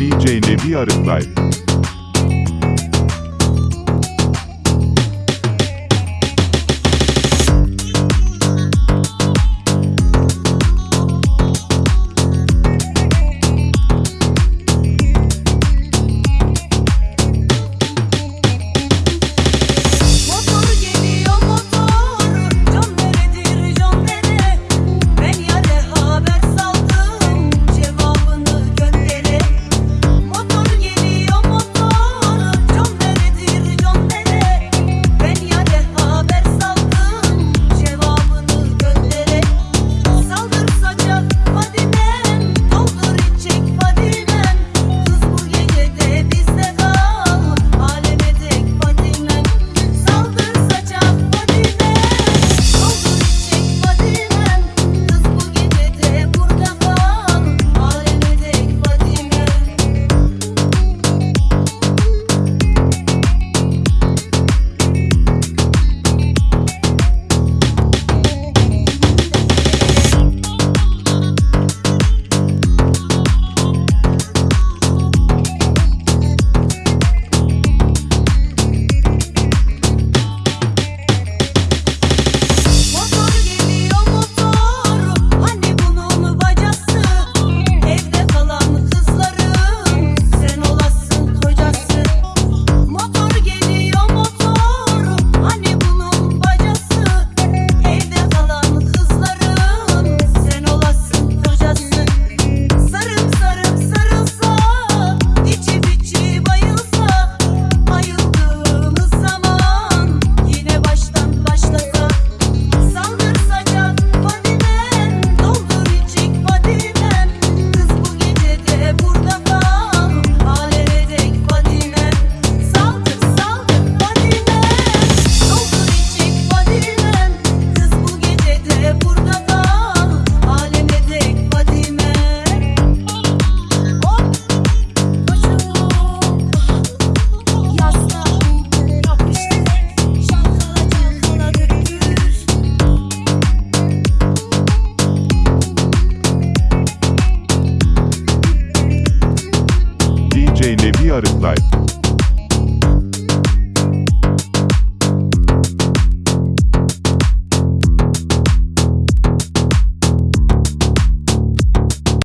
DJ Nebi Arıklay Arıklay